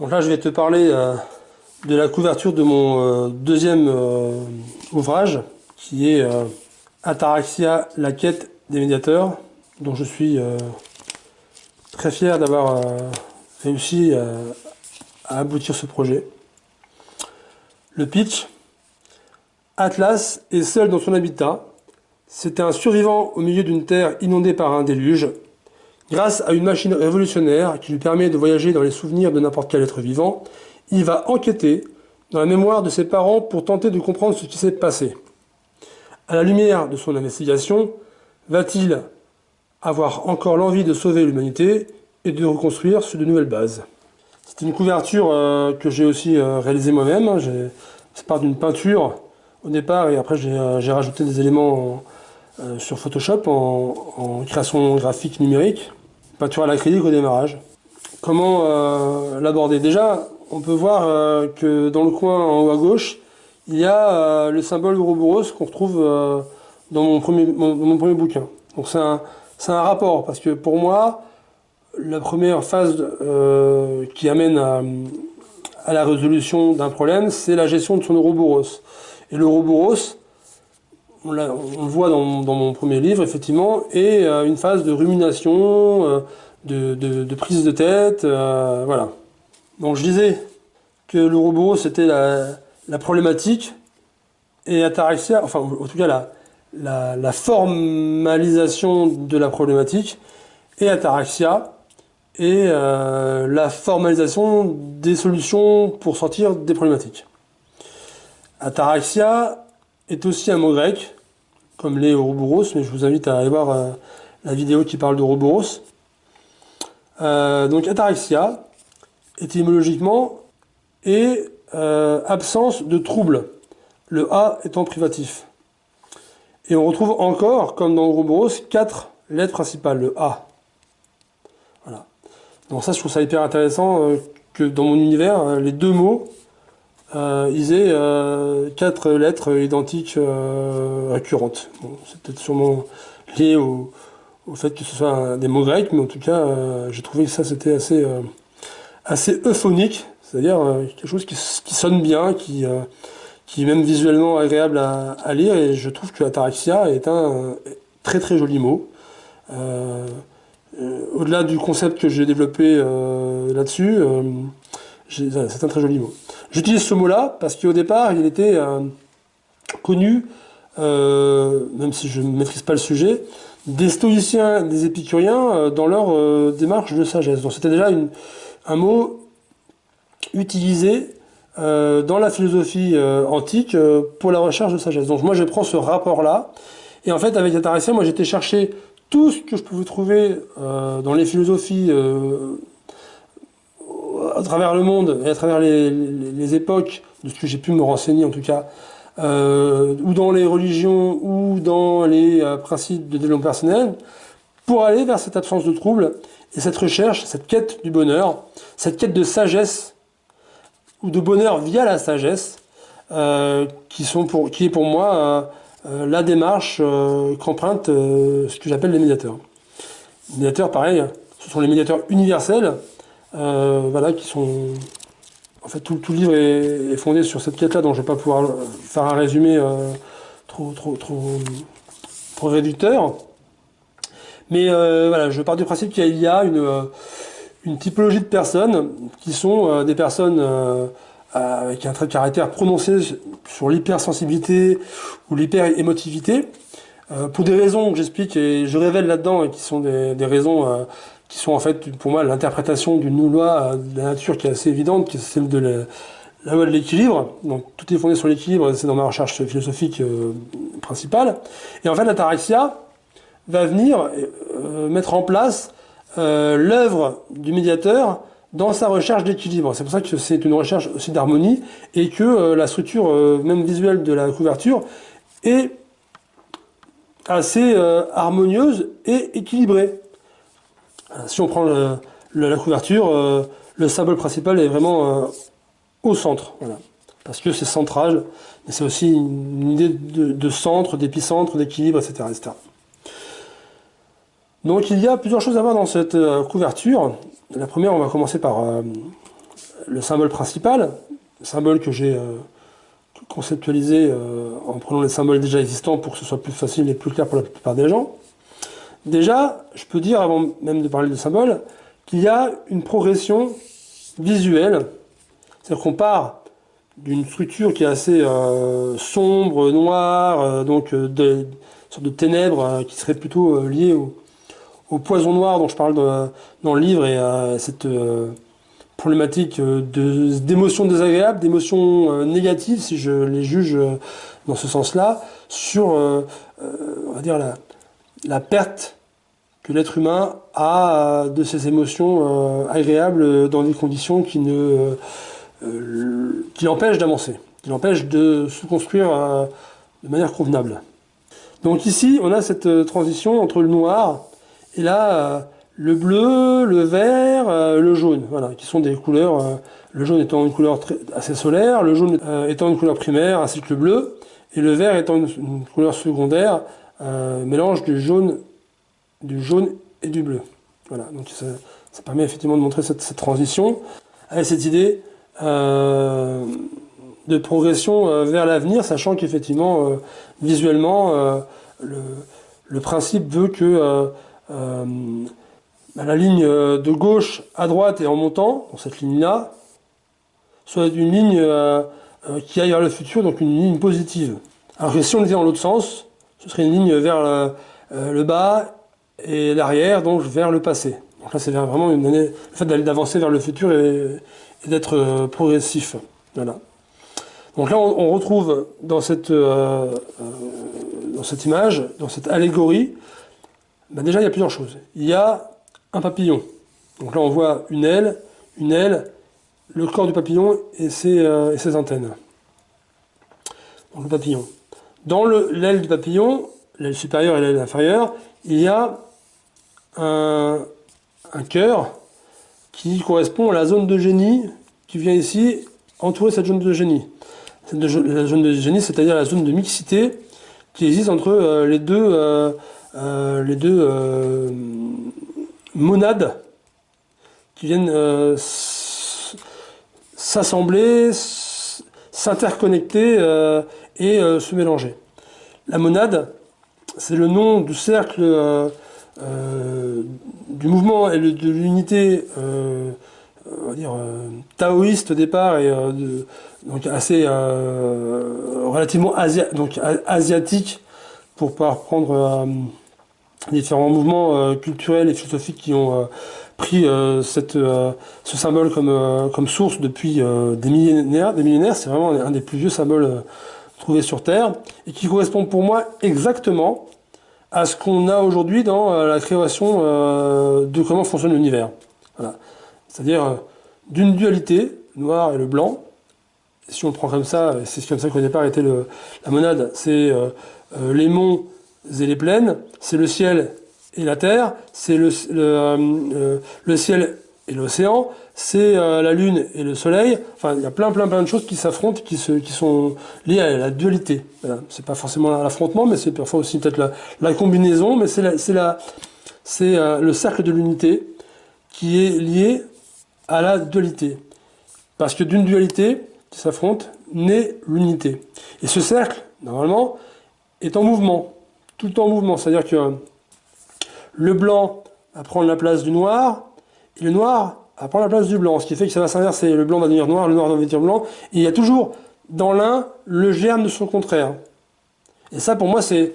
Donc là, je vais te parler euh, de la couverture de mon euh, deuxième euh, ouvrage, qui est Ataraxia, la quête des médiateurs, dont je suis très fier d'avoir réussi à aboutir ce projet. Le pitch Atlas est seul dans son habitat. C'était un survivant au milieu d'une terre inondée par un déluge. Grâce à une machine révolutionnaire qui lui permet de voyager dans les souvenirs de n'importe quel être vivant, il va enquêter dans la mémoire de ses parents pour tenter de comprendre ce qui s'est passé. À la lumière de son investigation, va-t-il avoir encore l'envie de sauver l'humanité et de reconstruire sur de nouvelles bases? C'est une couverture euh, que j'ai aussi euh, réalisée moi-même. C'est part d'une peinture au départ et après j'ai euh, rajouté des éléments sur Photoshop en, création graphique numérique, peinture à l'acrylique au démarrage. Comment euh, l'aborder? Déjà, on peut voir euh, que dans le coin en haut à gauche, il y a le symbole Ouroboros qu'on retrouve dans mon premier, mon, premier bouquin. Donc c'est un, un, rapport, parce que pour moi, la première phase qui amène à, à la résolution d'un problème, c'est la gestion de son Ouroboros. Et l'Ouroboros, on, le voit dans, mon premier livre, effectivement, et euh, une phase de rumination, euh, de, prise de tête, euh, voilà. Donc je disais que le robot, c'était la, problématique, et Ataraxia, enfin, en tout cas, la, la, formalisation de la problématique, et Ataraxia, et la formalisation des solutions pour sortir des problématiques. Ataraxia est aussi un mot grec, comme les Ouroboros, mais je vous invite à aller voir euh, la vidéo qui parle d'Ouroboros. Euh, donc ataraxia, étymologiquement, est euh, absence de trouble, le A étant privatif. Et on retrouve encore, comme dans Ouroboros, quatre lettres principales, le A. Voilà. Donc ça, je trouve ça hyper intéressant que dans mon univers, les deux mots euh, ils aient euh, quatre lettres identiques euh, récurrentes. c'est peut-être sûrement lié au, fait que ce soit des mots grecs, mais en tout cas, j'ai trouvé que ça c'était assez, assez euphonique, c'est-à-dire quelque chose qui, sonne bien, qui, qui est même visuellement agréable à, lire, et je trouve que ataraxia est un très très joli mot. Au-delà du concept que j'ai développé là-dessus, c'est un très joli mot. J'utilise ce mot-là parce qu'au départ, il était euh, connu, euh, même si je ne maîtrise pas le sujet, des stoïciens, des épicuriens euh, dans leur démarche de sagesse. Donc c'était déjà un mot utilisé dans la philosophie antique pour la recherche de sagesse. Donc moi je prends ce rapport-là, et en fait avec Ataraxia, moi j'étais chercher tout ce que je pouvais trouver dans les philosophies à travers le monde et à travers les, époques, de ce que j'ai pu me renseigner en tout cas, euh, ou dans les religions, ou dans les euh, principes de développement personnel, pour aller vers cette absence de trouble et cette recherche, cette quête du bonheur, cette quête de sagesse, ou de bonheur via la sagesse, euh, qui, sont pour, qui est pour moi la démarche qu'empruntent ce que j'appelle les médiateurs. Les médiateurs, pareil, ce sont les médiateurs universels, voilà, qui sont... En fait, tout, le livre est, fondé sur cette quête-là, donc je ne vais pas pouvoir faire un résumé euh, trop, trop, trop, trop réducteur. Mais euh, voilà, je pars du principe qu'il y a une, une typologie de personnes qui sont des personnes avec un trait de caractère prononcé sur l'hypersensibilité ou l'hyper-émotivité, pour des raisons que j'explique et je révèle là-dedans, et qui sont des, des raisons qui sont en fait pour moi l'interprétation d'une loi de la nature qui est assez évidente, qui est celle de la, loi de l'équilibre. Donc tout est fondé sur l'équilibre, c'est dans ma recherche philosophique euh, principale. Et en fait l'ataraxia va venir euh, mettre en place euh, l'œuvre du médiateur dans sa recherche d'équilibre. C'est pour ça que c'est une recherche aussi d'harmonie et que la structure même visuelle de la couverture est assez harmonieuse et équilibrée. Euh, si on prend la couverture, euh, le symbole principal est vraiment euh, au centre. Parce que c'est central, mais c'est aussi une, idée de, centre, d'épicentre, d'équilibre, etc., Donc il y a plusieurs choses à voir dans cette couverture. La première, on va commencer par le symbole principal, le symbole que j'ai conceptualisé en prenant les symboles déjà existants pour que ce soit plus facile et plus clair pour la plupart des gens. Déjà, je peux dire, avant même de parler de symbole, qu'il y a une progression visuelle. C'est-à-dire qu'on part d'une structure qui est assez euh, sombre, noire, euh, donc euh, de, une sorte de ténèbres qui serait plutôt liée au, poison noir dont je parle dans, le livre et à cette problématique d'émotions désagréables, d'émotions négatives, si je les juge dans ce sens-là, sur, on va dire, la, la perte que l'être humain a de ses émotions agréables dans des conditions qui ne euh, qui l'empêche d'avancer, qui l'empêche de se construire euh, de manière convenable. Donc ici, on a cette euh, transition entre le noir et là, le bleu, le vert, le jaune, voilà, qui sont des couleurs, le jaune étant une couleur assez solaire, le jaune étant une couleur primaire, ainsi que le bleu, et le vert étant une, couleur secondaire, mélange du jaune, du jaune et du bleu. Voilà, donc ça, permet effectivement de montrer cette, transition, avec cette idée euh, de progression euh, vers l'avenir, sachant qu'effectivement, euh, visuellement, le, principe veut que la ligne de gauche à droite et en montant, dans cette ligne-là, soit une ligne qui aille vers le futur, donc une ligne positive. Alors que si on était dans l'autre sens, ce serait une ligne vers le, bas et l'arrière, donc vers le passé. Donc là, c'est vraiment une année, le fait d'avancer vers le futur et, d'être euh, progressif. Voilà. Donc là, on, retrouve dans cette, euh, euh, dans cette image, dans cette allégorie, ben déjà, il y a plusieurs choses. Il y a un papillon. Donc là, on voit une aile, une aile, le corps du papillon et ses, et ses antennes. Donc le papillon. Dans l'aile du papillon, l'aile supérieure et l'aile inférieure, il y a un, cœur qui correspond à la zone de génie qui vient ici entourer cette zone de génie. la zone de génie, c'est-à-dire la zone de mixité qui existe entre euh, les deux, euh, euh, les deux monades qui viennent s'assembler, s'interconnecter et se mélanger. La monade, c'est le nom du cercle euh, du mouvement et de l'unité euh, euh, taoïste au départ et donc assez relativement asiatique pour pas reprendre différents mouvements culturels et philosophiques qui ont pris cette, ce symbole comme, comme source depuis des millénaires. Des millénaires, c'est vraiment un des plus vieux symboles trouvés sur Terre et qui correspond pour moi exactement à ce qu'on a aujourd'hui dans euh, la création euh, de comment fonctionne l'univers. C'est-à-dire euh, d'une dualité, noir et le blanc. si on le prend comme ça, c'est comme ça qu'au départ était le, la monade, c'est les monts et les plaines, c'est le ciel et la terre, c'est le, le, le ciel et l'océan, c'est euh, la Lune et le Soleil. Enfin, il y a plein, plein, plein de choses qui s'affrontent, qui, qui sont liées à la dualité. C'est pas forcément l'affrontement, mais c'est parfois aussi peut-être la, la, combinaison, mais c'est c'est euh, le cercle de l'unité qui est lié à la dualité. Parce que d'une dualité qui s'affronte naît l'unité. Et ce cercle, normalement, est en mouvement, tout le temps en mouvement. C'est-à-dire que le blanc va prendre la place du noir, et le noir va prendre la place du blanc, ce qui fait que ça va s'inverser. Le blanc va devenir noir, le noir va devenir blanc. Et il y a toujours dans l'un le germe de son contraire. Et ça, pour moi, c'est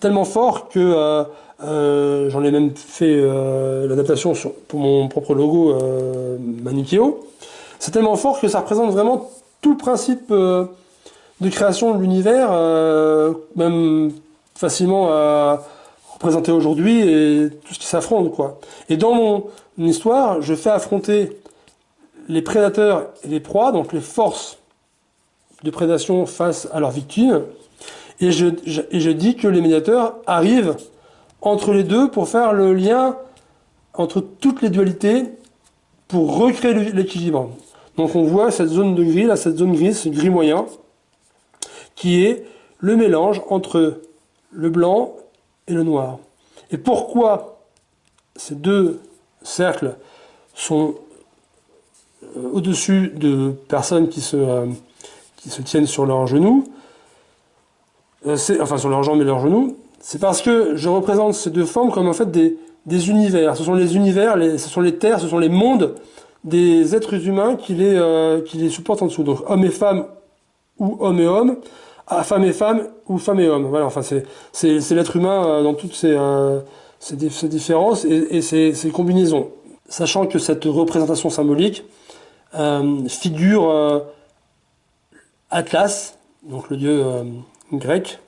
tellement fort que euh, euh, j'en ai même fait euh, l'adaptation pour mon propre logo Manikeo. C'est tellement fort que ça représente vraiment tout le principe de création de l'univers, même facilement représenter aujourd'hui et tout ce qui s'affronte. quoi. Et dans mon histoire, je fais affronter les prédateurs et les proies, donc les forces de prédation face à leurs victimes, et je, et je dis que les médiateurs arrivent entre les deux pour faire le lien entre toutes les dualités pour recréer l'équilibre. Donc on voit cette zone de gris, là, cette zone grise, ce gris moyen, qui est le mélange entre le blanc et le noir. Et pourquoi ces deux cercles sont au-dessus de personnes qui se, qui se tiennent sur leurs genoux, enfin sur leurs jambes et leurs genoux, c'est parce que je représente ces deux formes comme en fait des, univers. Ce sont les univers, ce sont les terres, ce sont les mondes des êtres humains qui les, euh, qui les supportent en dessous. Donc hommes et femmes ou hommes et hommes, à femme et femme ou femme et homme. Voilà, enfin c'est l'être humain euh, dans toutes ses, euh, différences et, ses, combinaisons. Sachant que cette représentation symbolique figure Atlas, donc le dieu grec,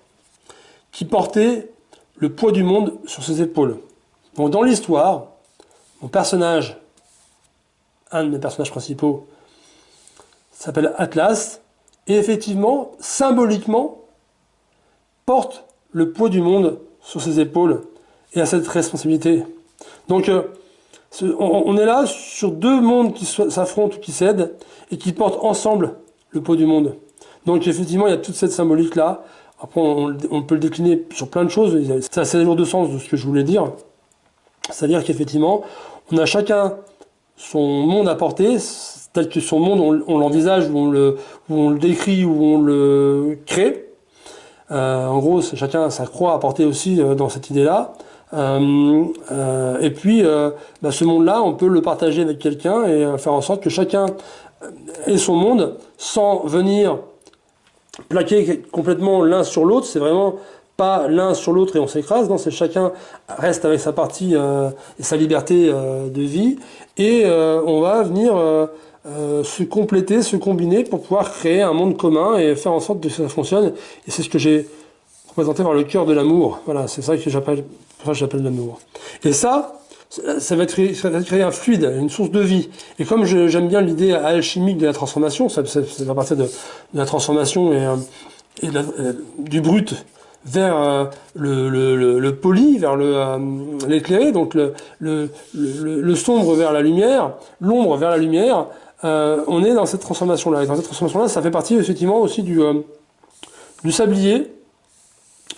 qui portait le poids du monde sur ses épaules. Donc dans l'histoire, mon personnage, un de mes personnages principaux, s'appelle Atlas, et effectivement, symboliquement, porte le poids du monde sur ses épaules et a cette responsabilité. Donc, euh, on est là sur deux mondes qui s'affrontent qui cèdent et qui portent ensemble le poids du monde. Donc, effectivement, il y a toute cette symbolique-là. Après, on, peut le décliner sur plein de choses. C'est assez lourd de sens de ce que je voulais dire. C'est-à-dire qu'effectivement, on a chacun son monde à porter, que son monde, on, l'envisage, ou on le, on le décrit, ou on le crée. Euh, en gros, chacun sa croix à porter aussi euh, dans cette idée-là. Euh, et puis, bah, ce monde-là, on peut le partager avec quelqu'un et faire en sorte que chacun ait son monde sans venir plaquer complètement l'un sur l'autre. C'est vraiment pas l'un sur l'autre et on s'écrase, non, c'est chacun reste avec sa partie et sa liberté de vie, et on va venir se compléter, se combiner pour pouvoir créer un monde commun et faire en sorte que ça fonctionne, et c'est ce que j'ai représenté par le cœur de l'amour, voilà, c'est ça que j'appelle l'amour. Et ça, ça va, créer, ça va créer un fluide, une source de vie. Et comme j'aime bien l'idée alchimique de la transformation, ça, va partir de, la transformation et, et du brut vers euh, le, poli, vers euh, l'éclairé, donc le, sombre vers la lumière, l'ombre vers la lumière, euh, on est dans cette transformation-là. Et dans cette transformation-là, ça fait partie effectivement aussi du, du sablier.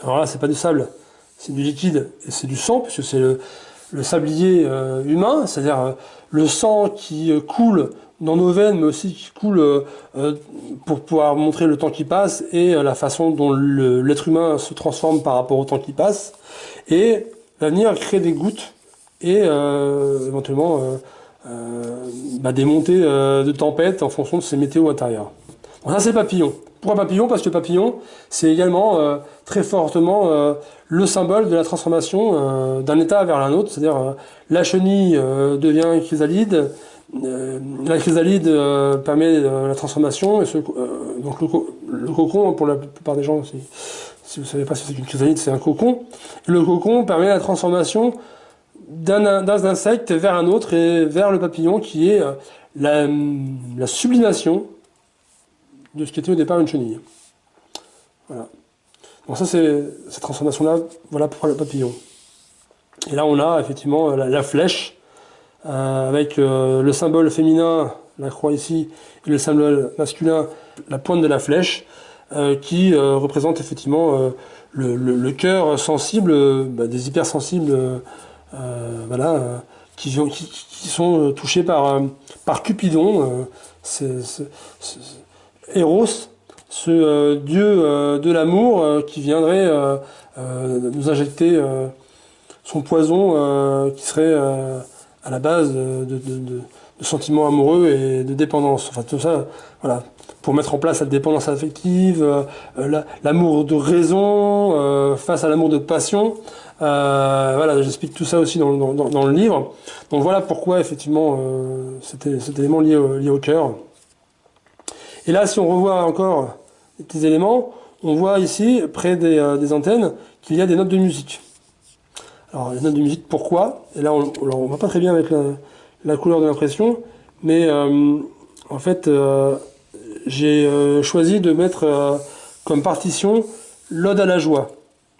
Alors là, c'est pas du sable, c'est du liquide et c'est du sang, puisque c'est le, sablier humain, c'est-à-dire le sang qui coule dans nos veines, mais aussi qui coule euh, euh, pour pouvoir montrer le temps qui passe et euh, la façon dont l'être humain se transforme par rapport au temps qui passe, et venir créer des gouttes et éventuellement bah, des montées de tempête en fonction de ces météos intérieurs. Bon, ça c'est papillon. Pourquoi papillon? Parce que papillon, c'est également très fortement le symbole de la transformation d'un état vers un autre, c'est-à-dire la chenille devient chrysalide, euh, la chrysalide euh, permet euh, la transformation, et ce, donc le, cocon, pour la plupart des gens, si, si vous ne savez pas ce que c'est qu'une chrysalide, c'est un cocon. Le cocon permet la transformation d'un insecte vers un autre et vers le papillon qui est la, la sublimation de ce qui était au départ une chenille. Voilà. Donc ça c'est cette transformation-là, voilà pour le papillon. Et là on a effectivement la flèche euh, avec euh, le symbole féminin, la croix ici, et le symbole masculin, la pointe de la flèche, euh, qui représente effectivement le, cœur sensible bah, des hypersensibles voilà, qui, qui, sont touchés par, par Cupidon, Eros, ce dieu de l'amour qui viendrait nous injecter son poison qui serait à la base de, de, de, sentiments amoureux et de dépendance. Enfin, tout ça, voilà, pour mettre en place cette dépendance affective, euh, l'amour de raison euh, face à l'amour de passion. Euh, voilà, j'explique tout ça aussi dans, le livre. Donc voilà pourquoi effectivement euh, c'était cet élément lié au, cœur. Et là, si on revoit encore les petits éléments, on voit ici, près des, euh, des antennes, qu'il y a des notes de musique. Alors, les notes de musique, pourquoi? Et là, on ne voit pas très bien avec la, couleur de l'impression, mais en fait, j'ai choisi de mettre comme partition l'ode à la joie.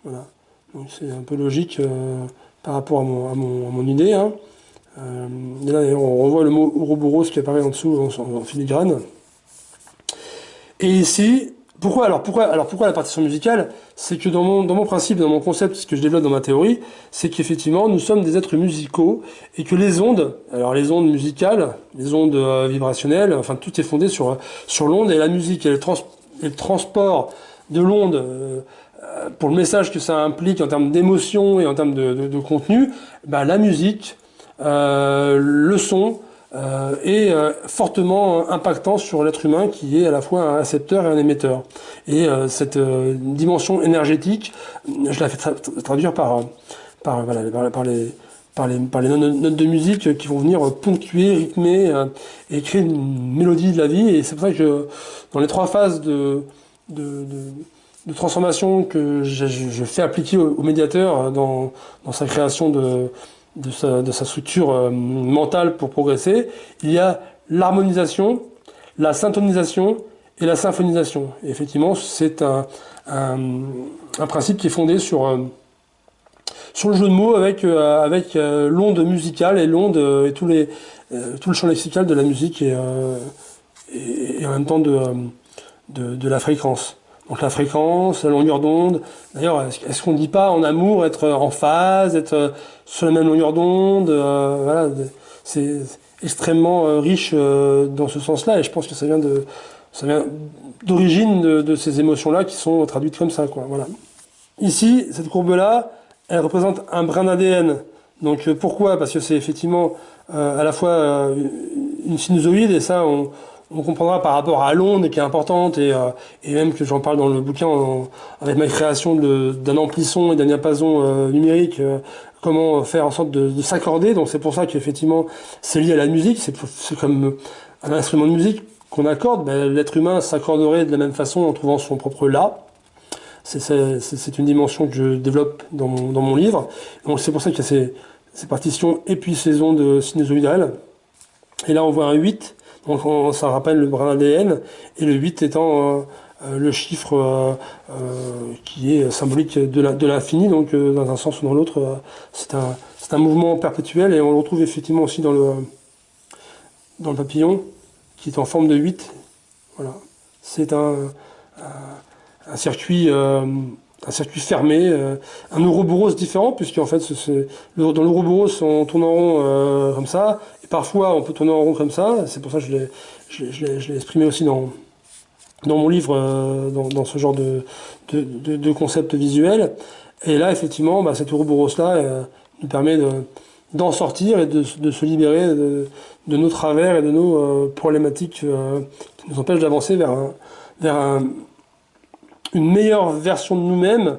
Voilà. C'est un peu logique par rapport à mon, idée. Hein. et là, on revoit le mot Ouroboros qui apparaît en dessous en, filigrane. Et ici, pourquoi alors pourquoi alors pourquoi la partition musicale? C'est que dans mon dans mon principe, dans mon concept, ce que je développe dans ma théorie, c'est qu'effectivement nous sommes des êtres musicaux et que les ondes, alors les ondes musicales, les ondes euh, vibrationnelles, enfin tout est fondé sur sur l'onde et la musique et le transport de l'onde euh, pour le message que ça implique en termes d'émotion et en termes de, de, de contenu, bah, la musique, euh, le son euh, est euh, fortement impactant sur l'être humain qui est à la fois un récepteur et un émetteur. Et euh, cette euh, dimension énergétique, je la fais tra traduire par, par, voilà, par, par les par les, par les notes de musique qui vont venir ponctuer, rythmer et créer une mélodie de la vie. Et c'est pour ça que dans les trois phases de, de, transformation que je, fais appliquer au, médiateur dans, dans, sa création de, de, sa, structure euh, mentale pour progresser, il y a l'harmonisation, la syntonisation et la symphonisation. Effectivement, c'est un, un, principe qui est fondé sur, euh, sur le jeu de mots avec, euh, avec l'onde musicale et l'onde et tous les, tout le champ lexical de la musique et, et, et en même temps de, de, la fréquence. Donc la fréquence, la longueur d'onde. D'ailleurs, est-ce qu'on ne dit pas en amour être en phase, être sur la même longueur d'onde euh, Voilà, c'est extrêmement euh, riche euh, dans ce sens-là, et je pense que ça vient de ça vient d'origine de, de, ces émotions-là qui sont traduites comme ça, quoi. Voilà. Ici, cette courbe-là, elle représente un brin d'ADN. Donc pourquoi? Parce que c'est effectivement à la fois une sinusoïde, et ça, on, on comprendra par rapport à l'onde qui est importante et, euh, et même que j'en parle dans le bouquin en, avec ma création d'un amplisson et d'un diapason euh, numérique, euh, comment faire en sorte de, de s'accorder. Donc c'est pour ça qu'effectivement c'est lié à la musique, c'est comme un instrument de musique qu'on accorde. Ben, L'être humain s'accorderait de la même façon en trouvant son propre la. C'est une dimension que je développe dans mon, dans mon livre. Donc c'est pour ça qu'il y a ces, ces partitions et puis ces ondes sinusoïdales. Et là on voit un 8 donc on, ça rappelle le brin ADN, et le 8 étant euh, euh, le chiffre euh, qui est symbolique de l'infini, donc dans un sens ou dans l'autre, c'est un, mouvement perpétuel, et on le retrouve effectivement aussi dans le, papillon, qui est en forme de 8. Voilà. C'est un, circuit fermé, un Ouroboros différent, puisqu'en fait, c'est dans l'Ouroboros, on tourne en rond comme ça, parfois on peut tourner en rond comme ça, c'est pour ça que je l'ai exprimé aussi dans, dans mon livre, euh, dans, dans, ce genre de, de, de, de, concept visuel. Et là, effectivement, bah, cet Ouroboros-là euh, nous permet d'en sortir et de, se libérer de, de, nos travers et de nos euh, problématiques euh, qui nous empêchent d'avancer vers un, vers un une meilleure version de nous-mêmes,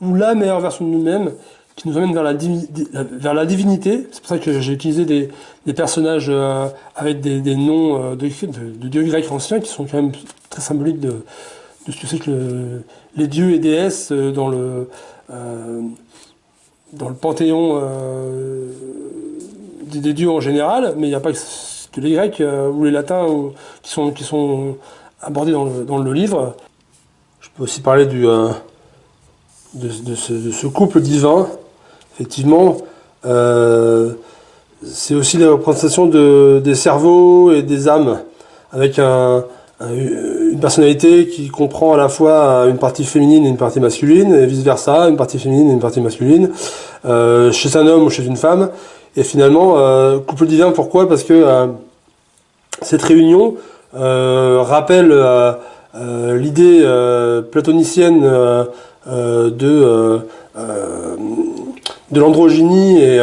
ou la meilleure version de nous-mêmes, qui nous emmène vers la, divinité. C'est pour ça que j'ai utilisé des, personnages euh, avec des, noms euh, de, dieux grecs anciens, qui sont quand même très symboliques de, ce que c'est que le, les dieux et déesses euh, dans le, dans le panthéon des, dieux en général, mais il n'y a pas que les grecs ou les latins qui, sont, qui sont abordés dans le, livre. Je peux aussi parler de, ce, couple divin. Effectivement, euh, c'est aussi les représentations de, des cerveaux et des âmes, avec un, un, une personnalité qui comprend à la fois une partie féminine et une partie masculine, et vice-versa, une partie féminine et une partie masculine, euh, chez un homme ou chez une femme. Et finalement, euh, couple divin, pourquoi? Parce que cette réunion rappelle l'idée platonicienne euh, de, l'androgynie et,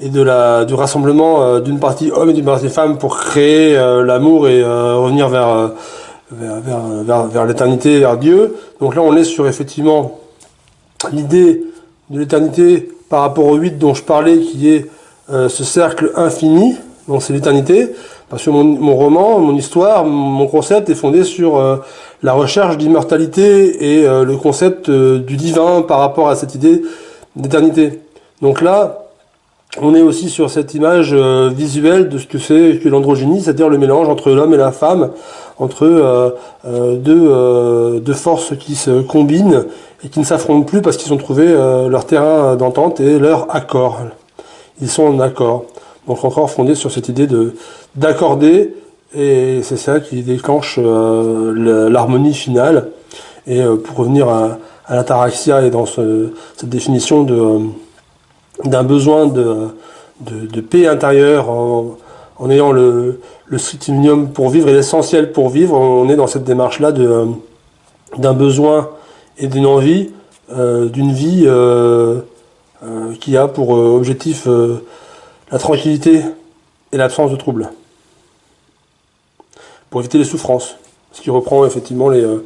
et de la, du rassemblement d'une partie homme et d'une partie femme pour créer l'amour et revenir vers, vers, vers, vers, vers l'éternité, vers Dieu. Donc là, on est sur effectivement l'idée de l'éternité par rapport au 8 dont je parlais, qui est euh, ce cercle infini, donc c'est l'éternité. Parce que mon, mon, roman, mon histoire, mon concept est fondé sur euh, la recherche d'immortalité et euh, le concept euh, du divin par rapport à cette idée d'éternité. Donc là, on est aussi sur cette image euh, visuelle de ce que c'est que l'androgynie, c'est-à-dire le mélange entre l'homme et la femme, entre euh, euh, deux, forces qui se combinent et qui ne s'affrontent plus parce qu'ils ont trouvé leur terrain d'entente et leur accord. Ils sont en accord. Donc encore fondé sur cette idée de d'accorder, et c'est ça qui déclenche l'harmonie finale. Et pour revenir à, l'ataraxia et dans cette définition d'un besoin de, paix intérieure en, ayant le, le strict minimum pour vivre et l'essentiel pour vivre, on est dans cette démarche-là d'un besoin et d'une envie d'une vie qui a pour objectif la tranquillité et l'absence de troubles. Pour éviter les souffrances. Ce qui reprend effectivement les, euh,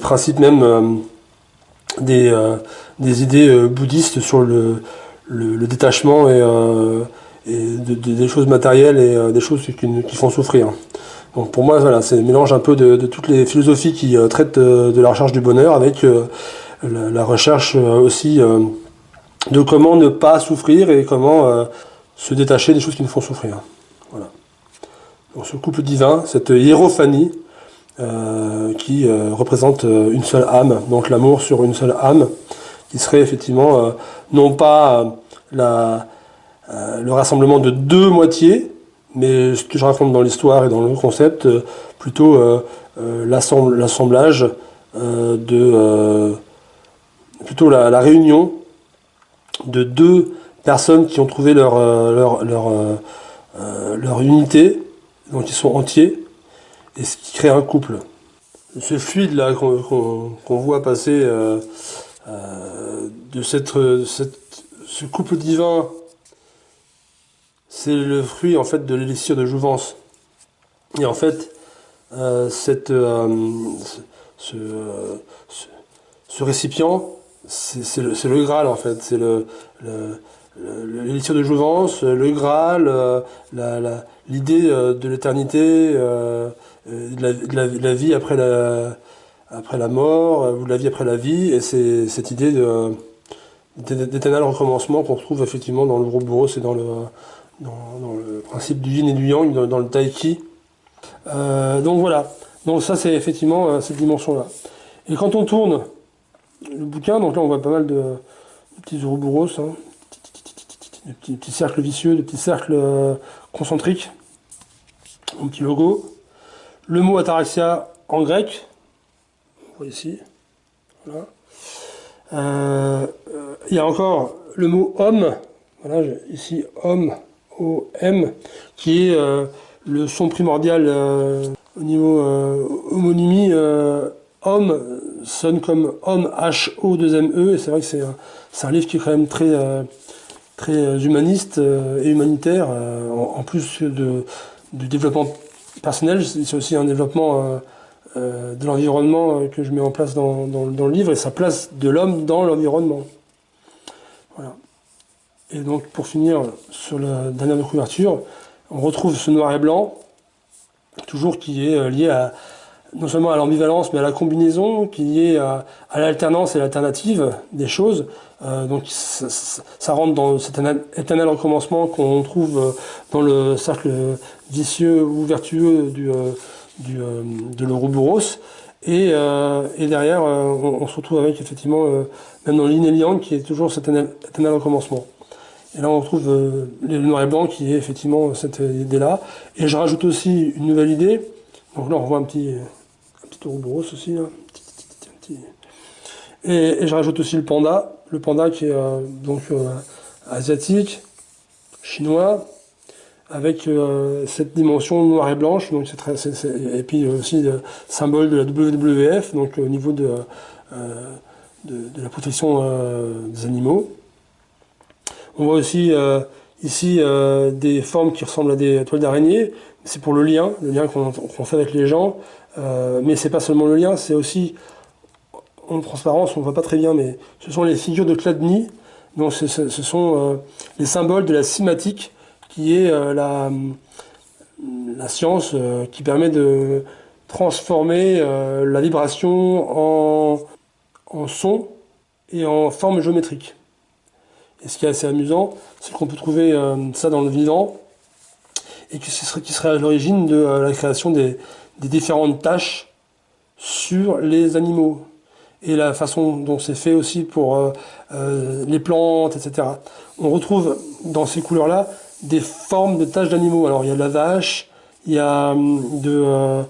principes même euh, des, euh, des, idées bouddhistes sur le, détachement et, et des choses matérielles et des choses qui, qui, font souffrir. Donc pour moi, voilà, c'est un mélange un peu de, toutes les philosophies qui traitent de la recherche du bonheur avec la, la, recherche aussi de comment ne pas souffrir et comment se détacher des choses qui nous font souffrir. Voilà. Donc ce couple divin, cette hiérophanie, euh, qui euh, représente euh, une seule âme, donc l'amour sur une seule âme, qui serait effectivement non pas la, le rassemblement de deux moitiés, mais ce que je raconte dans l'histoire et dans le concept, plutôt l'assemblage de plutôt la, réunion de deux personnes qui ont trouvé leur, leur, leur, leur unité, donc ils sont entiers, et ce qui crée un couple. Ce fluide là qu'on voit passer de cette, ce couple divin, c'est le fruit en fait de l'élixir de jouvence. Et en fait, cette, ce, ce, récipient, c'est le, le, Graal en fait, c'est le, de jouvence, le Graal, euh, l'idée euh, de l'éternité, euh, de, la, vie après la, après la mort, ou de la vie après la vie, et c'est cette idée d'éternel recommencement qu'on retrouve effectivement dans le Ouroboros et dans le, dans, le principe du yin et du yang, dans, le taiki. donc voilà, donc ça c'est effectivement cette dimension-là. Et quand on tourne le bouquin, donc là on voit pas mal de, petits Ouroboros, hein, des petits, cercles vicieux, des petits cercles euh, concentriques, un petit logo. Le mot ataraxia en grec, ici, voilà. Euh, euh, il y a encore le mot homme, voilà, ici homme, O-M, qui est le son primordial au niveau homonymie. homme sonne comme homme, H-O-2-M-E, et c'est vrai que c'est un, livre qui est quand même très très euh, humaniste euh, et humanitaire, euh, en, plus de, du développement personnel, c'est aussi un développement de l'environnement que je mets en place dans, le livre et sa place de l'homme dans l'environnement. Et donc pour finir sur la dernière couverture, on retrouve ce noir et blanc, toujours qui est lié à, non seulement à l'ambivalence, mais à la combinaison, qui est à, à l'alternance et l'alternative des choses. Euh, donc ça, rentre dans cet éternel recommencement qu'on trouve euh, dans le cercle vicieux ou vertueux du, euh, du de l'Ouroboros. Et, et, derrière, on, se retrouve avec effectivement, même dans l'In qui est toujours cet éternel, recommencement. Et là, on retrouve le noir et blanc qui est effectivement cette idée-là. Et je rajoute aussi une nouvelle idée. Donc là, on voit un petit, un petit Ouroboros aussi. Hein. Et, je rajoute aussi le panda, le panda qui est euh, donc euh, asiatique, chinois, avec euh, cette dimension noire et blanche, donc très, et puis aussi le symbole de la WWF, donc au niveau de, de, la protection des animaux. On voit aussi ici des formes qui ressemblent à des toiles d'araignée, c'est pour le lien, le lien qu'on fait avec les gens, mais c'est pas seulement le lien, c'est aussi en transparence, on voit pas très bien, mais ce sont les figures de Chladni. Donc ce, sont euh, les symboles de la cymatique, qui est euh, la, la, science euh, qui permet de transformer la vibration en, en, son et en forme géométrique. Et ce qui est assez amusant, c'est qu'on peut trouver ça dans le vivant, et ce serait, qui serait à l'origine de la création des, des différentes tâches sur les animaux et la façon dont c'est fait aussi pour euh, euh, les plantes, etc. On retrouve dans ces couleurs-là des formes de taches d'animaux. Alors il y a de la vache, il y a hum, de,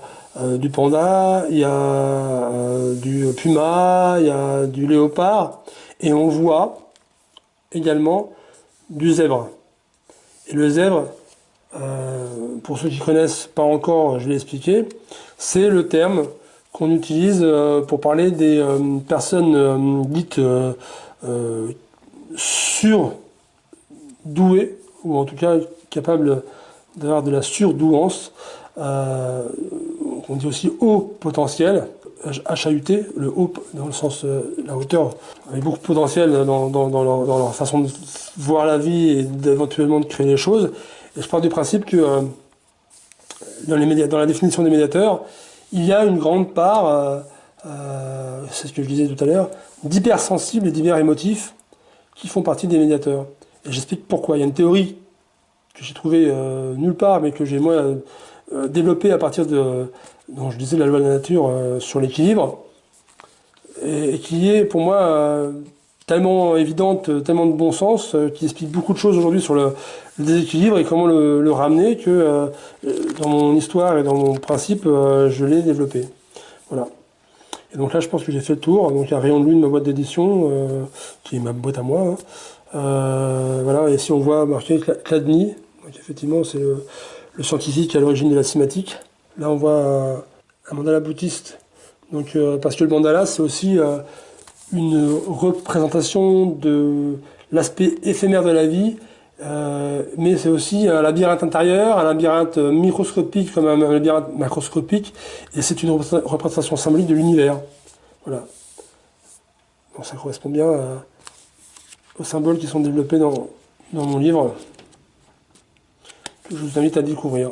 du panda, il y a du puma, il y a du léopard, et on voit également du zèbre. Et le zèbre, pour ceux qui connaissent pas encore, je vais l'expliquer, c'est le terme qu'on utilise pour parler des personnes dites surdouées, ou en tout cas capables d'avoir de la surdouance, euh, on dit aussi haut potentiel, HAUT, le haut dans le sens euh, la hauteur, avec beaucoup de potentiel dans, leur, façon de voir la vie et d'éventuellement de créer des choses. Et je pars du principe que euh, dans, les dans la définition des médiateurs, il y a une grande part, c'est ce que je disais tout à l'heure, d'hypersensibles et d'hyper émotifs qui font partie des médiateurs. J'explique pourquoi. Il y a une théorie que j'ai trouvée euh, nulle part, mais que j'ai moi euh, développée à partir de, dont je disais la loi de la nature euh, sur l'équilibre, et, qui est pour moi tellement évidente, tellement de bon sens, qui explique beaucoup de choses aujourd'hui sur le, déséquilibre et comment le, le ramener, que dans mon histoire et dans mon principe, je l'ai développé. Voilà. Et donc là, je pense que j'ai fait le tour. Donc il y a rayon de lune, ma boîte d'édition, euh, qui est ma boîte à moi. Hein. Euh, voilà, et si on voit marqué Cladni, donc effectivement, c'est le, scientifique à l'origine de la cinématique. Là, on voit un, mandala bouddhiste. Donc, euh, parce que le mandala, c'est aussi une représentation de l'aspect éphémère de la vie euh, mais c'est aussi un labyrinthe intérieur, un labyrinthe microscopique comme un labyrinthe macroscopique, et c'est une représentation symbolique de l'univers. Voilà. Donc ça correspond bien symboles qui sont développés dans mon livre, que je vous invite à découvrir.